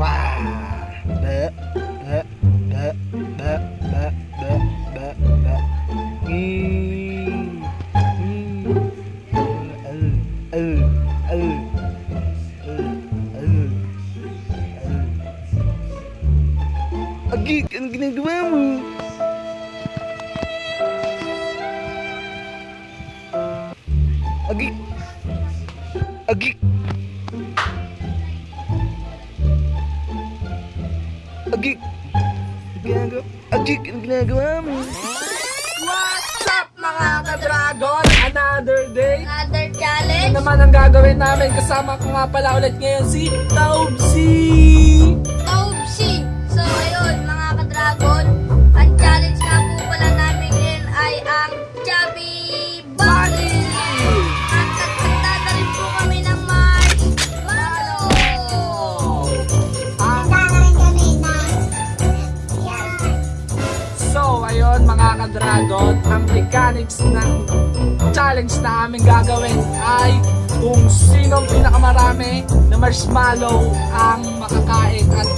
ว้าเด้อ Ginagawa mo? Agik. Agik. Agik. Anong ginagawa? Agik, anong ginagawa mo? What's up mga ka-dragon? Another day. Another Ano challenge. naman ang gagawin namin? Kasama ko nga pala ulit ngayon si Taubsi. Taubsi. Ka-dragon. Ang challenge nga po pala namin ngayon ay ang Chubby Bunny. At nagtagdada rin po kami ng marshmallow. Ah, so, ayun mga ka-dragon, ang mechanics ng challenge na aming gagawin ay kung sino ang pinakamarami na marshmallow ang makakain at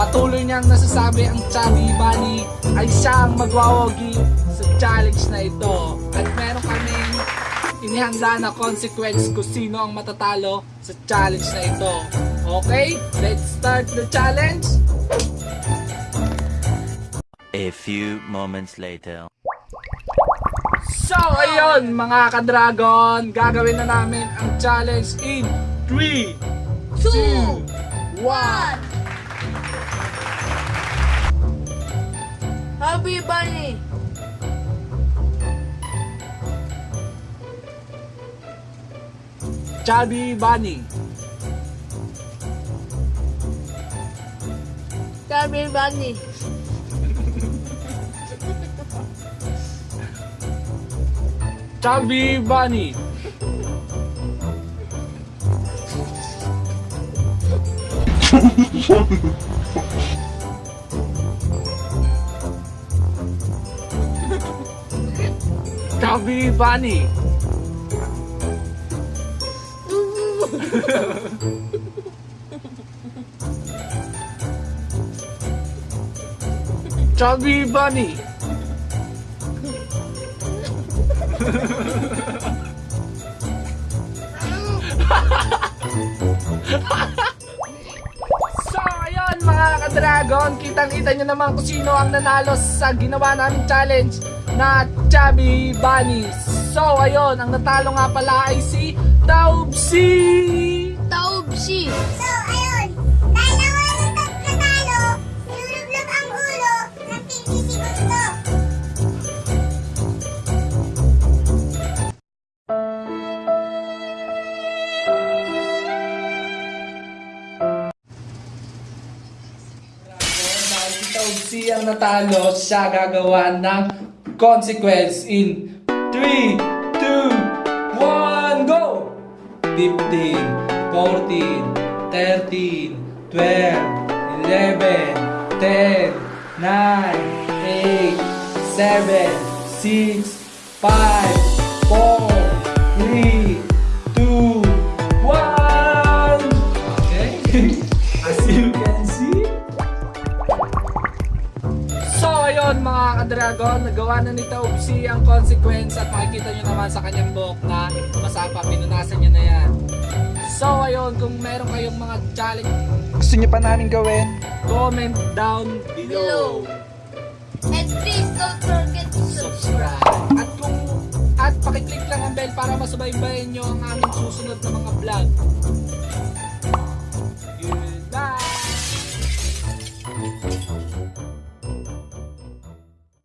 patuloy niyang nasasabi ang Chubby Bunny ay siyang magwawagi sa challenge na ito. At meron kaming inihanda na consequence kung sino ang matatalo sa challenge na ito. Okay, let's start the challenge. A few moments later. So, ayun mga ka-dragon, gagawin na namin ang challenge in 3, Two. 1. One. Chubby Bunny. Chubby Bunny. Chubby Bunny. Chubby Bunny. Chubby Bunny. Chubby Bunny. So, ayun mga ka-dragon, kitang-kita nyo naman kung sino ang nanalo sa ginawa namin challenge na Chubby Bunny. So, ayun, ang natalo nga pala ay si Taubsi! Taubsi. So, si Taubsi ang natalo, siya gagawa ng consequence in 3, 2, 1, go! 15, 14, 13, 12, 11, 10, 9, 8, 7, 6, 5, ka-dragon, nagawa na ni Taubsi ang consequence at makikita nyo naman sa kanyang buhok na masapa, pinunasan niya na yan. So ayun, kung meron kayong mga challenge, Gusto niyo pa namin gawin? comment down below. And please don't forget to subscribe. Subscribe. At kung at pakiclick lang ang bell para masubaybayan nyo ang aming susunod na mga vlog.